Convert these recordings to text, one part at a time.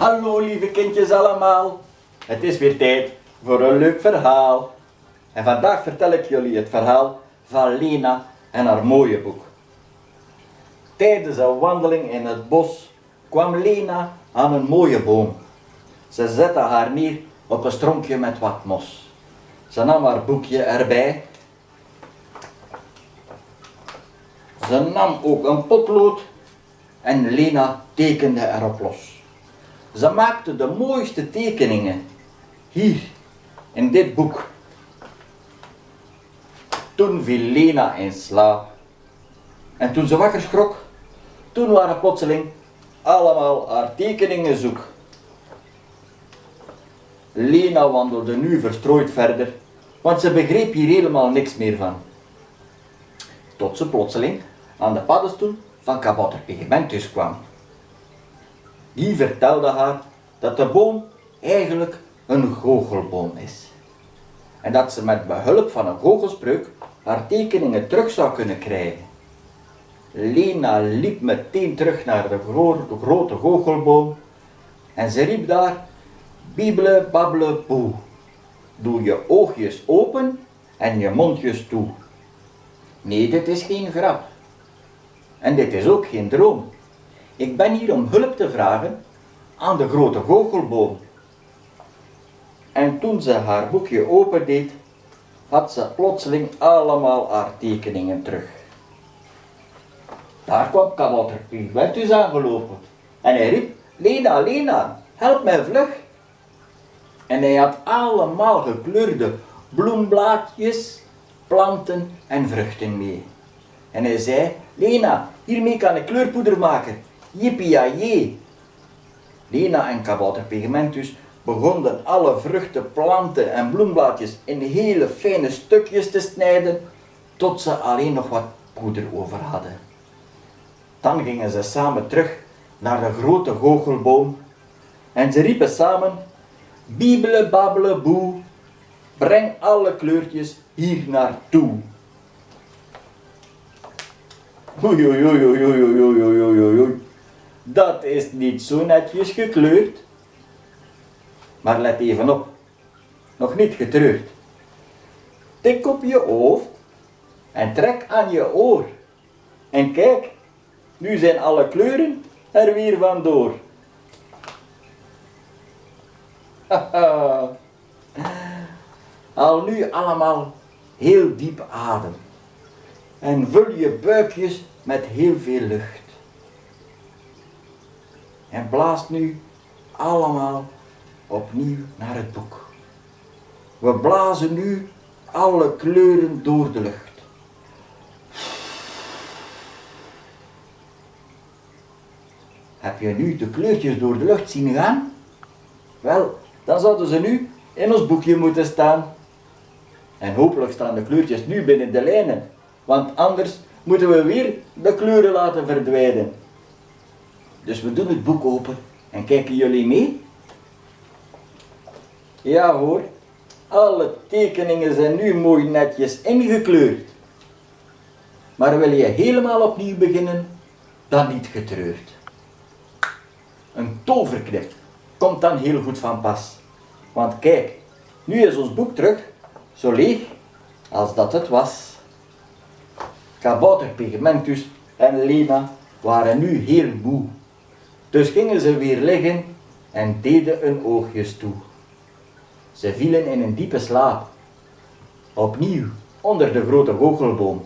Hallo lieve kindjes allemaal. Het is weer tijd voor een leuk verhaal. En vandaag vertel ik jullie het verhaal van Lena en haar mooie boek. Tijdens een wandeling in het bos kwam Lena aan een mooie boom. Ze zette haar neer op een stronkje met wat mos. Ze nam haar boekje erbij. Ze nam ook een potlood en Lena tekende erop los. Ze maakte de mooiste tekeningen. Hier, in dit boek. Toen viel Lena in slaap. En toen ze wakker schrok, toen waren plotseling allemaal haar tekeningen zoek. Lena wandelde nu verstrooid verder, want ze begreep hier helemaal niks meer van. Tot ze plotseling aan de paddenstoel van kabouter Pigmentus kwam. Die vertelde haar dat de boom eigenlijk een goochelboom is. En dat ze met behulp van een goochelspreuk haar tekeningen terug zou kunnen krijgen. Lena liep meteen terug naar de, grote goochelboom en ze riep daar, Bibele babbele boe. Doe je oogjes open en je mondjes toe. Nee, dit is geen grap. En dit is ook geen droom. Ik ben hier om hulp te vragen aan de grote goochelboom. En toen ze haar boekje opendeed, had ze plotseling allemaal haar tekeningen terug. Daar kwam kabouter Pimentus aangelopen en hij riep, Lena, Lena, help mij vlug. En hij had allemaal gekleurde bloemblaadjes, planten en vruchten mee. En hij zei, Lena, hiermee kan ik kleurpoeder maken. Jippie Lena en kabouter Pigmentus begonnen alle vruchten, planten en bloemblaadjes in hele fijne stukjes te snijden, tot ze alleen nog wat poeder over hadden. Dan gingen ze samen terug naar de grote goochelboom en ze riepen samen, Bibele babbele boe, breng alle kleurtjes hier naartoe. Oei, oei, oei, oei. Dat is niet zo netjes gekleurd. Maar let even op, nog niet getreurd. Tik op je hoofd en trek aan je oor. En kijk, nu zijn alle kleuren er weer vandoor. Al nu allemaal heel diep adem. En vul je buikjes met heel veel lucht. En blaast nu allemaal opnieuw naar het boek. We blazen nu alle kleuren door de lucht. Heb je nu de kleurtjes door de lucht zien gaan? Wel, dan zouden ze nu in ons boekje moeten staan. En hopelijk staan de kleurtjes nu binnen de lijnen, want anders moeten we weer de kleuren laten verdwijnen. Dus we doen het boek open en kijken jullie mee? Ja hoor, alle tekeningen zijn nu mooi netjes ingekleurd. Maar wil je helemaal opnieuw beginnen, dan niet getreurd. Een toverknip komt dan heel goed van pas. Want kijk, nu is ons boek terug, zo leeg als dat het was. Kabouter Pigmentus en Lena waren nu heel moe. Dus gingen ze weer liggen en deden hun oogjes toe. Ze vielen in een diepe slaap. Opnieuw onder de grote goochelboom.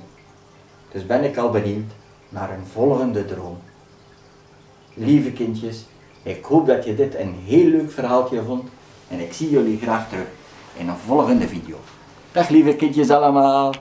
Dus ben ik al benieuwd naar een volgende droom. Lieve kindjes, ik hoop dat je dit een heel leuk verhaaltje vond en ik zie jullie graag terug in een volgende video. Dag lieve kindjes allemaal!